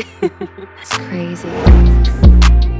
it's crazy.